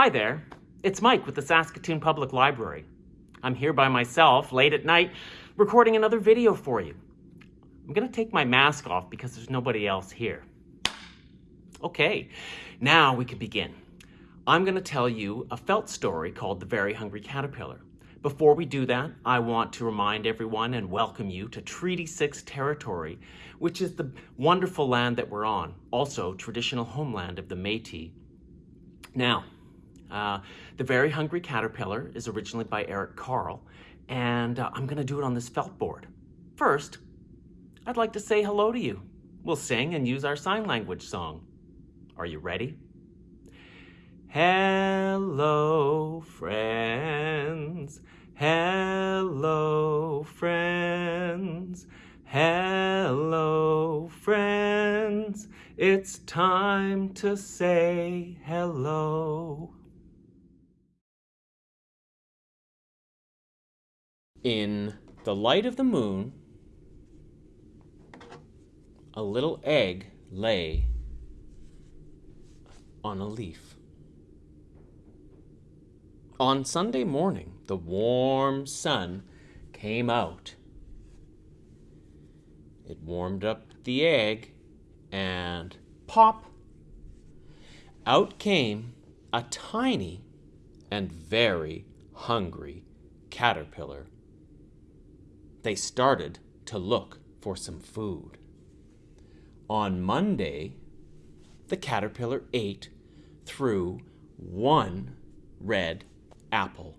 Hi there, it's Mike with the Saskatoon Public Library. I'm here by myself late at night recording another video for you. I'm gonna take my mask off because there's nobody else here. Okay, now we can begin. I'm gonna tell you a felt story called The Very Hungry Caterpillar. Before we do that, I want to remind everyone and welcome you to Treaty 6 territory, which is the wonderful land that we're on, also traditional homeland of the Métis. Now, uh, The Very Hungry Caterpillar is originally by Eric Carle, and uh, I'm gonna do it on this felt board. First, I'd like to say hello to you. We'll sing and use our sign language song. Are you ready? Hello, friends. Hello, friends. Hello, friends. It's time to say hello. In the light of the moon, a little egg lay on a leaf. On Sunday morning, the warm sun came out. It warmed up the egg, and pop! Out came a tiny and very hungry caterpillar. They started to look for some food. On Monday, the caterpillar ate through one red apple.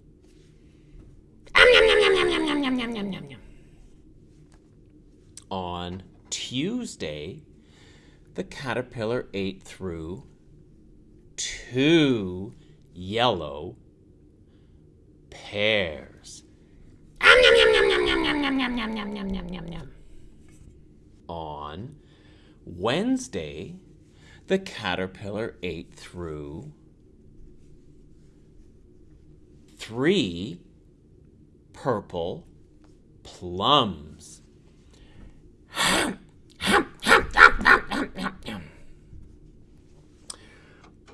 On Tuesday, the caterpillar ate through two yellow pears. On Wednesday, the caterpillar ate through three purple plums.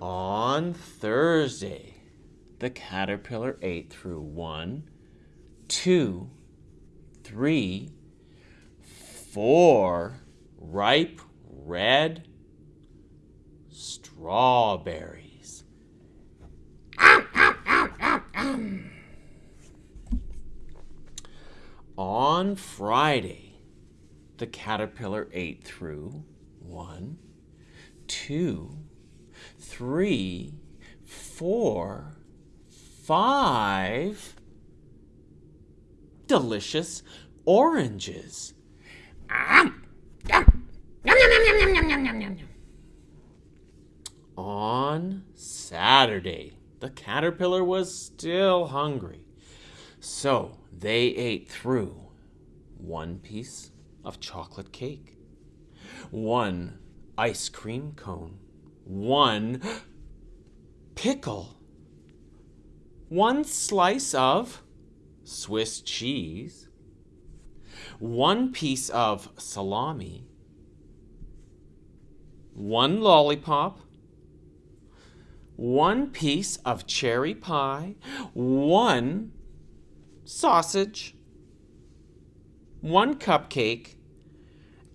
On Thursday, the caterpillar ate through one, two, three, four ripe red strawberries. On Friday, the caterpillar ate through one, two, three, four, five delicious oranges. On Saturday, the caterpillar was still hungry, so they ate through one piece of chocolate cake, one ice cream cone, one pickle, one slice of Swiss cheese, one piece of salami, one lollipop, one piece of cherry pie, one sausage, one cupcake,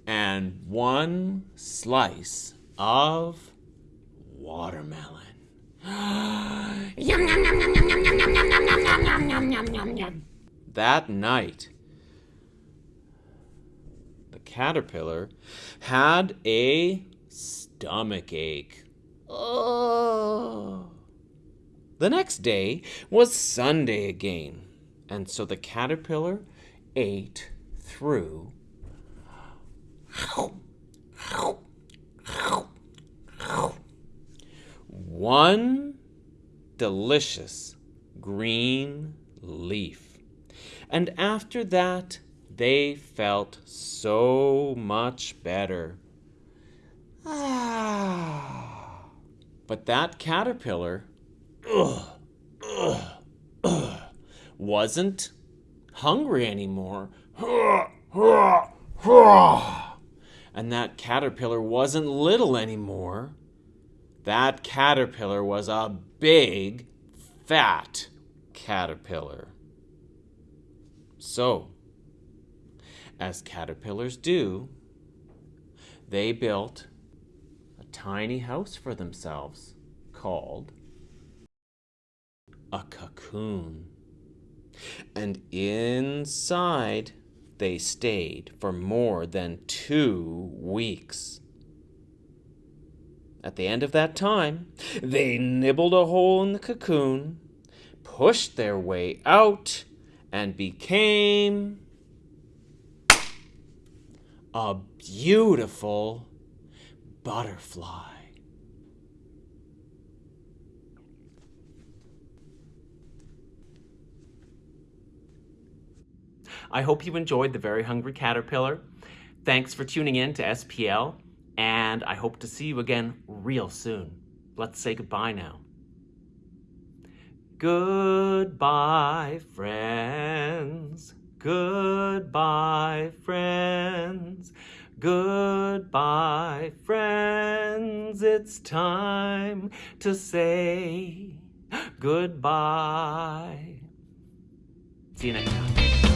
and one slice of that night, the caterpillar had a stomach ache. Oh. The next day was Sunday again, and so the caterpillar ate through one delicious green leaf. And after that, they felt so much better. Ah. But that caterpillar wasn't hungry anymore. And that caterpillar wasn't little anymore. That caterpillar was a big, fat caterpillar. So, as caterpillars do, they built a tiny house for themselves called a cocoon. And inside they stayed for more than two weeks. At the end of that time, they nibbled a hole in the cocoon, pushed their way out, and became a beautiful butterfly. I hope you enjoyed The Very Hungry Caterpillar. Thanks for tuning in to SPL, and I hope to see you again real soon. Let's say goodbye now. Goodbye, friends. Goodbye, friends. Goodbye, friends. It's time to say goodbye. See you next time.